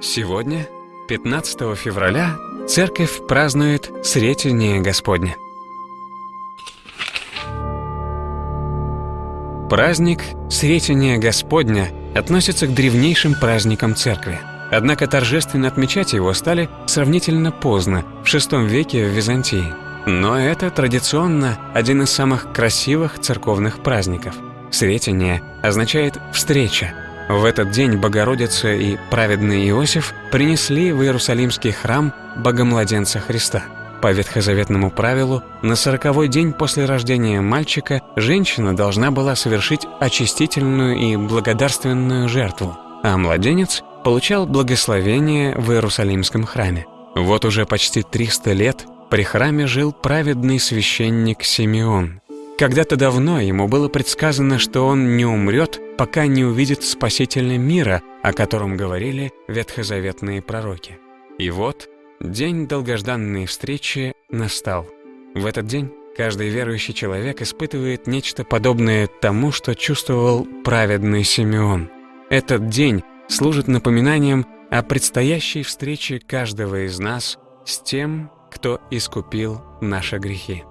Сегодня, 15 февраля, Церковь празднует Сретение Господне. Праздник Сретения Господня относится к древнейшим праздникам Церкви. Однако торжественно отмечать его стали сравнительно поздно, в VI веке в Византии. Но это традиционно один из самых красивых церковных праздников. Сретение означает «встреча». В этот день Богородица и праведный Иосиф принесли в Иерусалимский храм Богомладенца Христа. По ветхозаветному правилу, на сороковой день после рождения мальчика женщина должна была совершить очистительную и благодарственную жертву, а младенец получал благословение в Иерусалимском храме. Вот уже почти 300 лет при храме жил праведный священник Симеон. Когда-то давно ему было предсказано, что он не умрет, пока не увидит спасительный мира, о котором говорили ветхозаветные пророки. И вот день долгожданной встречи настал. В этот день каждый верующий человек испытывает нечто подобное тому, что чувствовал праведный Симеон. Этот день служит напоминанием о предстоящей встрече каждого из нас с тем, кто искупил наши грехи.